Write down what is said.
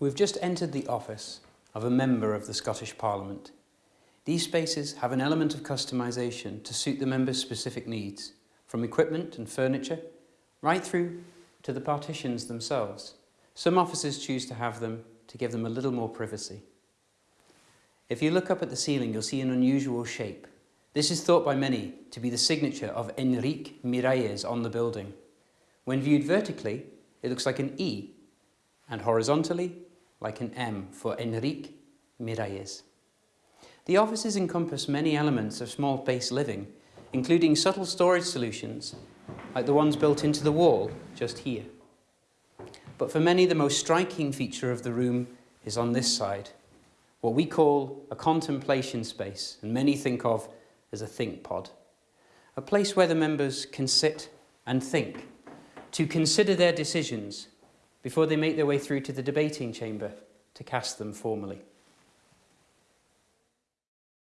We've just entered the office of a member of the Scottish Parliament. These spaces have an element of customisation to suit the member's specific needs, from equipment and furniture, right through to the partitions themselves. Some offices choose to have them to give them a little more privacy. If you look up at the ceiling, you'll see an unusual shape. This is thought by many to be the signature of Enrique Miralles on the building. When viewed vertically, it looks like an E, and horizontally, like an M for Enrique Miralles. The offices encompass many elements of small space living, including subtle storage solutions, like the ones built into the wall just here. But for many, the most striking feature of the room is on this side, what we call a contemplation space, and many think of as a think pod. A place where the members can sit and think, to consider their decisions before they make their way through to the debating chamber to cast them formally.